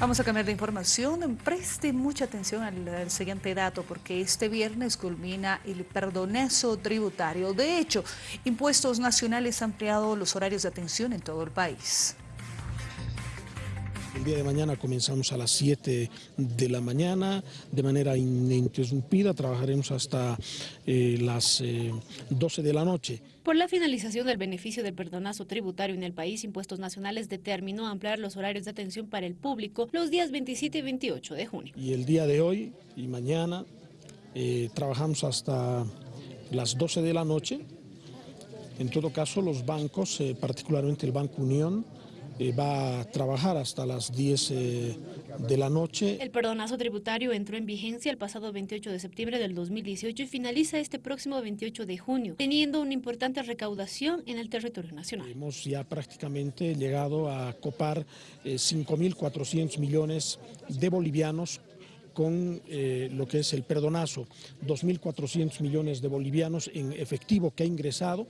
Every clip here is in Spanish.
Vamos a cambiar de información. Preste mucha atención al, siguiente dato porque este viernes culmina el perdonazo tributario. De hecho, Impuestos Nacionales ha ampliado los horarios de atención en todo el país. El día de mañana comenzamos a las 7 de la mañana de manera ininterrumpida, trabajaremos hasta eh, las eh, 12 de la noche. Por la finalización del beneficio del perdonazo tributario en el país, Impuestos Nacionales determinó ampliar los horarios de atención para el público los días 27 y 28 de junio. Y el día de hoy y mañana eh, trabajamos hasta las 12 de la noche. En todo caso, los bancos, eh, particularmente el Banco Unión, eh, va a trabajar hasta las 10 eh, de la noche. El perdonazo tributario entró en vigencia el pasado 28 de septiembre del 2018 y finaliza este próximo 28 de junio, teniendo una importante recaudación en el territorio nacional. Hemos ya prácticamente llegado a copar eh, 5.400 millones de bolivianos con eh, lo que es el perdonazo, 2.400 millones de bolivianos en efectivo que ha ingresado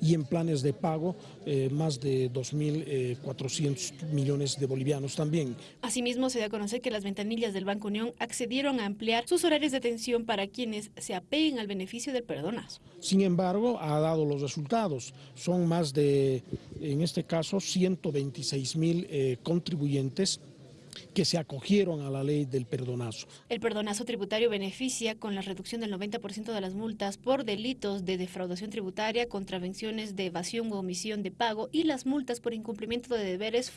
y en planes de pago eh, más de 2.400 eh, millones de bolivianos también. Asimismo, se da a conocer que las ventanillas del Banco Unión accedieron a ampliar sus horarios de atención para quienes se apeguen al beneficio del perdonazo. Sin embargo, ha dado los resultados. Son más de, en este caso, 126 mil eh, contribuyentes que se acogieron a la ley del perdonazo. El perdonazo tributario beneficia con la reducción del 90% de las multas por delitos de defraudación tributaria, contravenciones de evasión o omisión de pago y las multas por incumplimiento de deberes